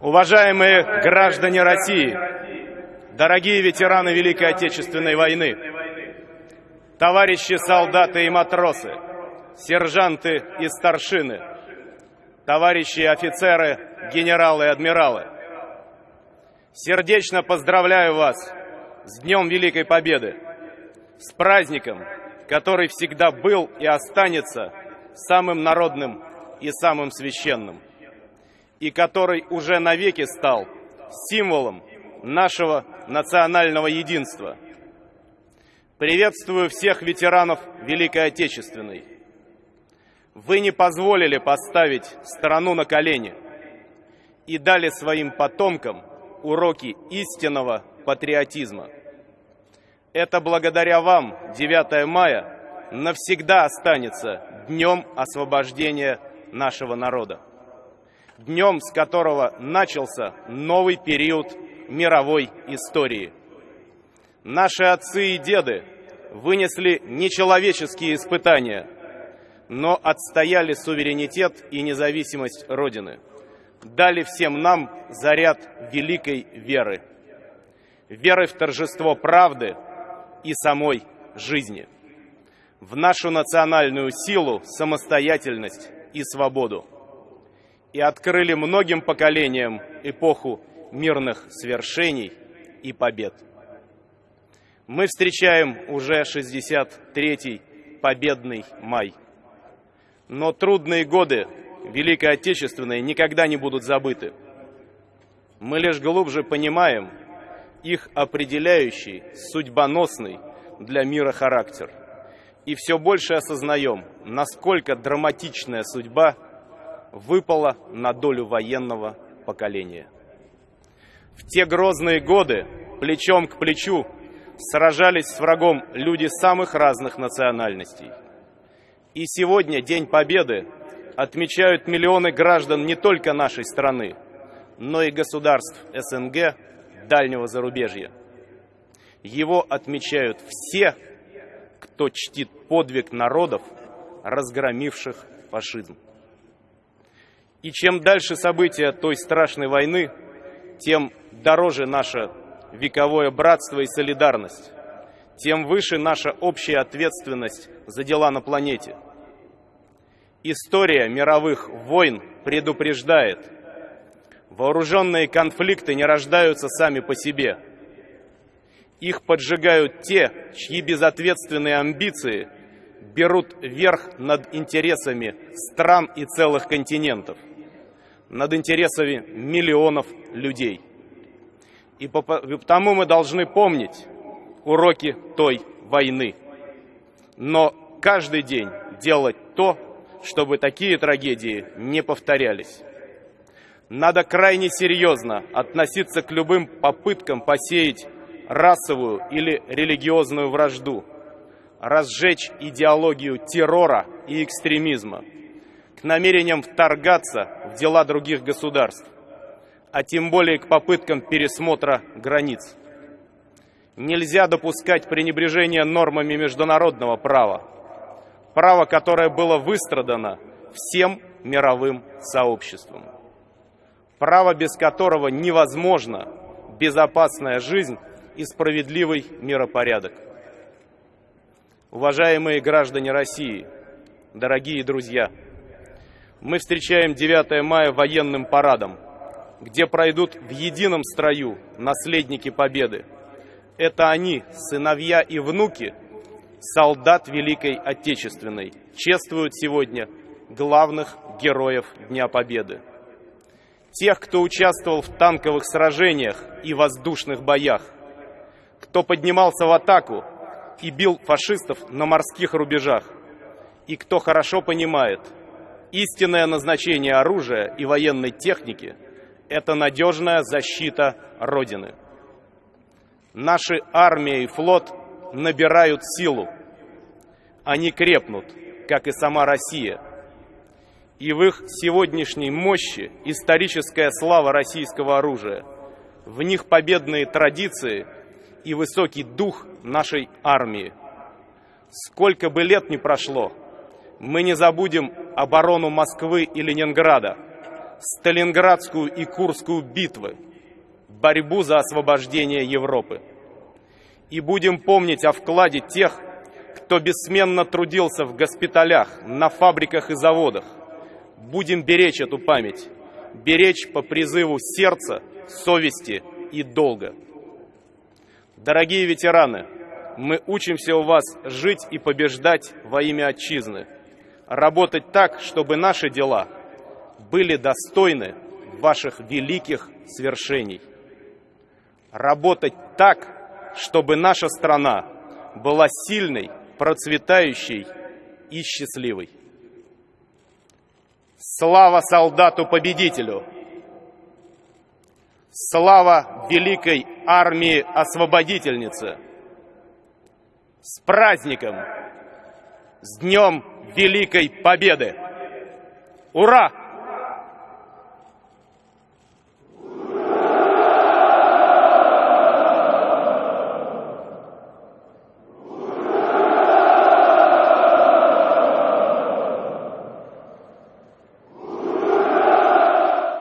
Уважаемые граждане России, дорогие ветераны Великой Отечественной войны, товарищи солдаты и матросы, сержанты и старшины, товарищи офицеры, генералы и адмиралы, сердечно поздравляю вас с Днем Великой Победы, с праздником, который всегда был и останется самым народным и самым священным и который уже навеки стал символом нашего национального единства. Приветствую всех ветеранов Великой Отечественной. Вы не позволили поставить страну на колени и дали своим потомкам уроки истинного патриотизма. Это благодаря вам 9 мая навсегда останется днем освобождения нашего народа днем с которого начался новый период мировой истории. Наши отцы и деды вынесли нечеловеческие испытания, но отстояли суверенитет и независимость Родины, дали всем нам заряд великой веры, веры в торжество правды и самой жизни, в нашу национальную силу, самостоятельность и свободу и открыли многим поколениям эпоху мирных свершений и побед. Мы встречаем уже 63-й победный май. Но трудные годы Великой Отечественной никогда не будут забыты. Мы лишь глубже понимаем их определяющий, судьбоносный для мира характер. И все больше осознаем, насколько драматичная судьба – выпало на долю военного поколения. В те грозные годы плечом к плечу сражались с врагом люди самых разных национальностей. И сегодня, День Победы, отмечают миллионы граждан не только нашей страны, но и государств СНГ, дальнего зарубежья. Его отмечают все, кто чтит подвиг народов, разгромивших фашизм. И чем дальше события той страшной войны, тем дороже наше вековое братство и солидарность, тем выше наша общая ответственность за дела на планете. История мировых войн предупреждает, вооруженные конфликты не рождаются сами по себе. Их поджигают те, чьи безответственные амбиции берут верх над интересами стран и целых континентов над интересами миллионов людей. И потому мы должны помнить уроки той войны. Но каждый день делать то, чтобы такие трагедии не повторялись. Надо крайне серьезно относиться к любым попыткам посеять расовую или религиозную вражду, разжечь идеологию террора и экстремизма – к намерениям вторгаться в дела других государств, а тем более к попыткам пересмотра границ. Нельзя допускать пренебрежение нормами международного права, право, которое было выстрадано всем мировым сообществом, право, без которого невозможна безопасная жизнь и справедливый миропорядок. Уважаемые граждане России, дорогие друзья, мы встречаем 9 мая военным парадом, где пройдут в едином строю наследники Победы. Это они, сыновья и внуки солдат Великой Отечественной, чествуют сегодня главных героев Дня Победы. Тех, кто участвовал в танковых сражениях и воздушных боях, кто поднимался в атаку и бил фашистов на морских рубежах, и кто хорошо понимает – Истинное назначение оружия и военной техники – это надежная защита Родины. Наши армия и флот набирают силу. Они крепнут, как и сама Россия. И в их сегодняшней мощи историческая слава российского оружия, в них победные традиции и высокий дух нашей армии. Сколько бы лет ни прошло – мы не забудем оборону Москвы и Ленинграда, Сталинградскую и Курскую битвы, борьбу за освобождение Европы. И будем помнить о вкладе тех, кто бессменно трудился в госпиталях, на фабриках и заводах. Будем беречь эту память, беречь по призыву сердца, совести и долга. Дорогие ветераны, мы учимся у вас жить и побеждать во имя Отчизны, работать так, чтобы наши дела были достойны ваших великих свершений. Работать так, чтобы наша страна была сильной, процветающей и счастливой. Слава солдату-победителю! Слава великой армии-освободительнице! С праздником! С Днем Великой Победы! Ура!